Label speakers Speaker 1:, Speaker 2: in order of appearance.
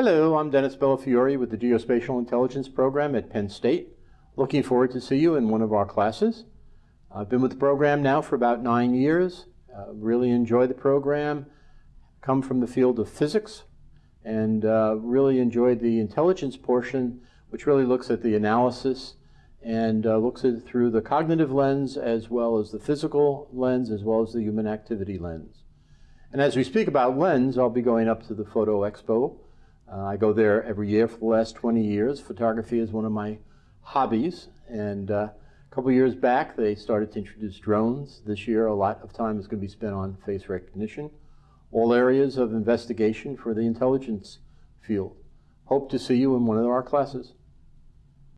Speaker 1: Hello, I'm Dennis Bellafiore with the Geospatial Intelligence Program at Penn State. Looking forward to see you in one of our classes. I've been with the program now for about nine years. Uh, really enjoy the program. Come from the field of physics and uh, really enjoyed the intelligence portion, which really looks at the analysis and uh, looks at it through the cognitive lens as well as the physical lens as well as the human activity lens. And as we speak about lens, I'll be going up to the Photo Expo. Uh, I go there every year for the last 20 years. Photography is one of my hobbies. And uh, a couple years back, they started to introduce drones. This year, a lot of time is going to be spent on face recognition. All areas of investigation for the intelligence field. Hope to see you in one of our classes.